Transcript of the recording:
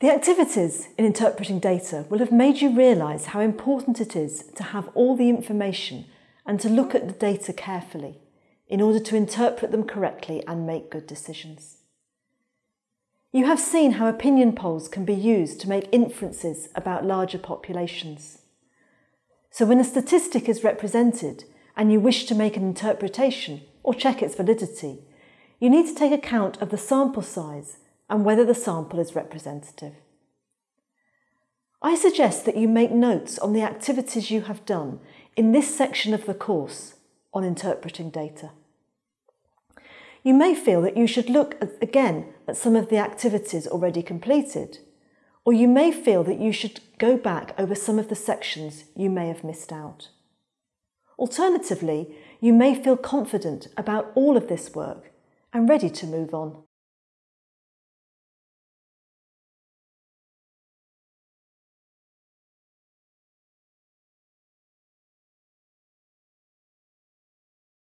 The activities in interpreting data will have made you realise how important it is to have all the information and to look at the data carefully in order to interpret them correctly and make good decisions. You have seen how opinion polls can be used to make inferences about larger populations. So when a statistic is represented and you wish to make an interpretation or check its validity, you need to take account of the sample size and whether the sample is representative. I suggest that you make notes on the activities you have done in this section of the course on interpreting data. You may feel that you should look again at some of the activities already completed, or you may feel that you should go back over some of the sections you may have missed out. Alternatively, you may feel confident about all of this work and ready to move on.